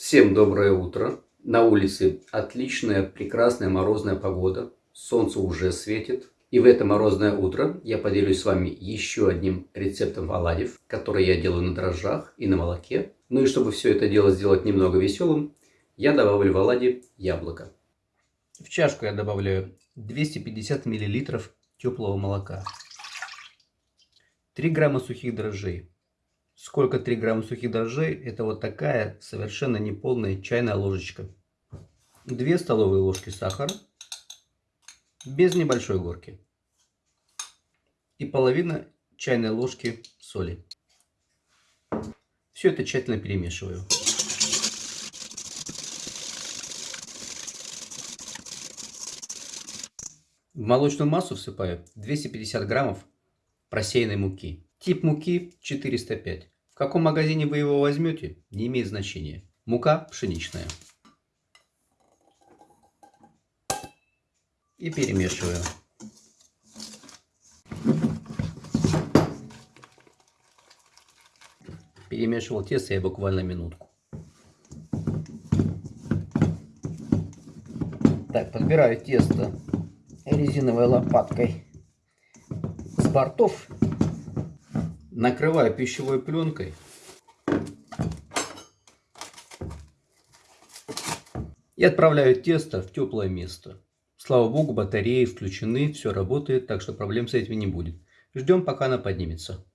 Всем доброе утро. На улице отличная, прекрасная морозная погода. Солнце уже светит. И в это морозное утро я поделюсь с вами еще одним рецептом оладьев, который я делаю на дрожжах и на молоке. Ну и чтобы все это дело сделать немного веселым, я добавлю в оладьи яблоко. В чашку я добавляю 250 мл теплого молока, 3 грамма сухих дрожжей, Сколько 3 грамма сухих дрожжей? Это вот такая совершенно неполная чайная ложечка. 2 столовые ложки сахара. Без небольшой горки. И половина чайной ложки соли. Все это тщательно перемешиваю. В молочную массу всыпаю 250 граммов просеянной муки. Тип муки 405. В каком магазине вы его возьмете, не имеет значения. Мука пшеничная. И перемешиваю. Перемешивал тесто я буквально минутку. Так, подбираю тесто резиновой лопаткой с бортов накрываю пищевой пленкой. И отправляю тесто в теплое место. Слава богу, батареи включены, все работает, так что проблем с этим не будет. Ждем, пока она поднимется.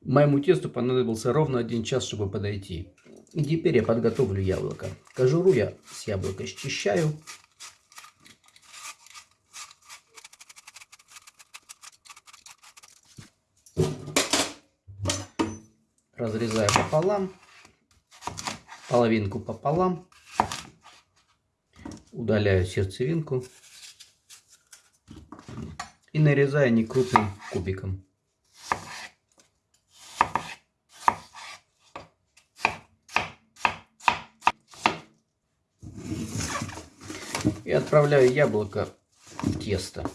Моему тесту понадобился ровно один час, чтобы подойти. И теперь я подготовлю яблоко. Кожуру я с яблока счищаю. Разрезаю пополам, половинку пополам, удаляю сердцевинку и нарезаю некрупным кубиком. И отправляю яблоко в тесто.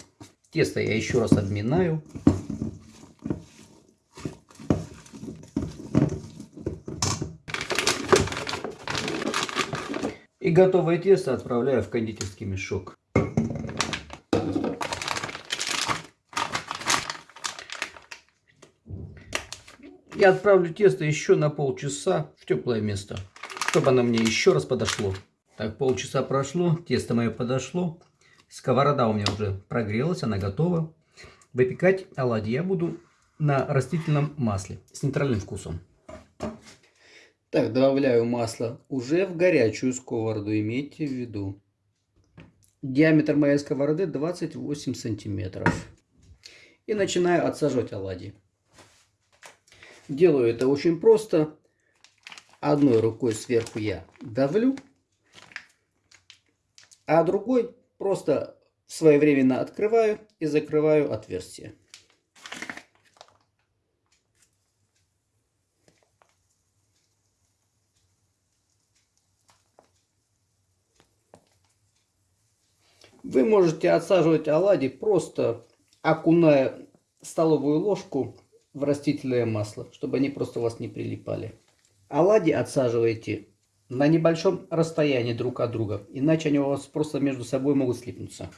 Тесто я еще раз обминаю. И готовое тесто отправляю в кондитерский мешок. Я отправлю тесто еще на полчаса в теплое место, чтобы оно мне еще раз подошло. Так, полчаса прошло, тесто мое подошло. Сковорода у меня уже прогрелась, она готова. Выпекать оладьи я буду на растительном масле с нейтральным вкусом. Так, добавляю масло уже в горячую сковороду, имейте в виду. Диаметр моей сковороды 28 сантиметров. И начинаю отсаживать оладьи. Делаю это очень просто. Одной рукой сверху я давлю, а другой просто своевременно открываю и закрываю отверстие. Вы можете отсаживать оладьи просто окуная столовую ложку в растительное масло, чтобы они просто у вас не прилипали. Оладьи отсаживайте на небольшом расстоянии друг от друга, иначе они у вас просто между собой могут слипнуться.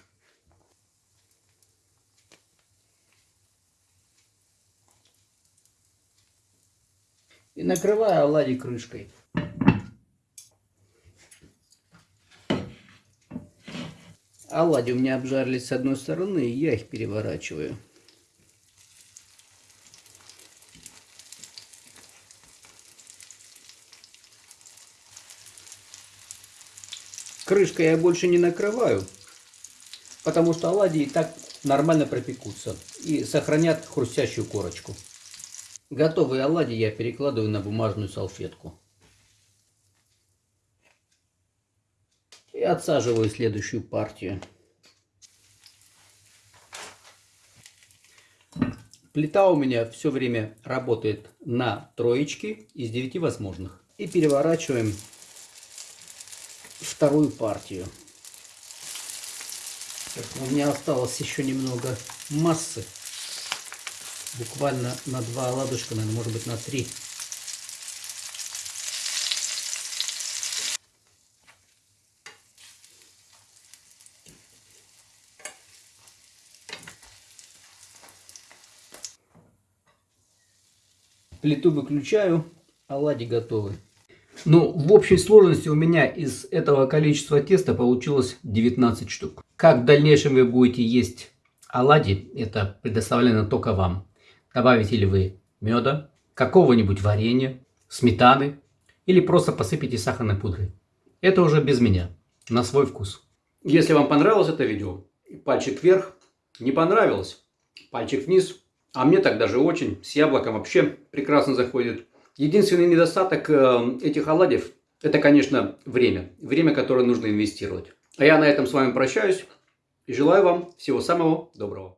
И накрываю оладьи крышкой. Оладьи у меня обжарились с одной стороны, и я их переворачиваю. Крышкой я больше не накрываю, потому что оладьи и так нормально пропекутся и сохранят хрустящую корочку. Готовые оладьи я перекладываю на бумажную салфетку. Отсаживаю следующую партию. Плита у меня все время работает на троечке из 9 возможных. И переворачиваем вторую партию. Так, у меня осталось еще немного массы. Буквально на два ладушка, наверное, может быть на три. Плиту выключаю, оладьи готовы. Ну, в общей сложности у меня из этого количества теста получилось 19 штук. Как в дальнейшем вы будете есть оладьи, это предоставлено только вам. Добавите ли вы меда, какого-нибудь варенья, сметаны или просто посыпите сахарной пудрой. Это уже без меня, на свой вкус. Если вам понравилось это видео, пальчик вверх. Не понравилось, пальчик вниз. А мне так даже очень, с яблоком вообще прекрасно заходит. Единственный недостаток э, этих оладьев, это, конечно, время. Время, которое нужно инвестировать. А я на этом с вами прощаюсь и желаю вам всего самого доброго.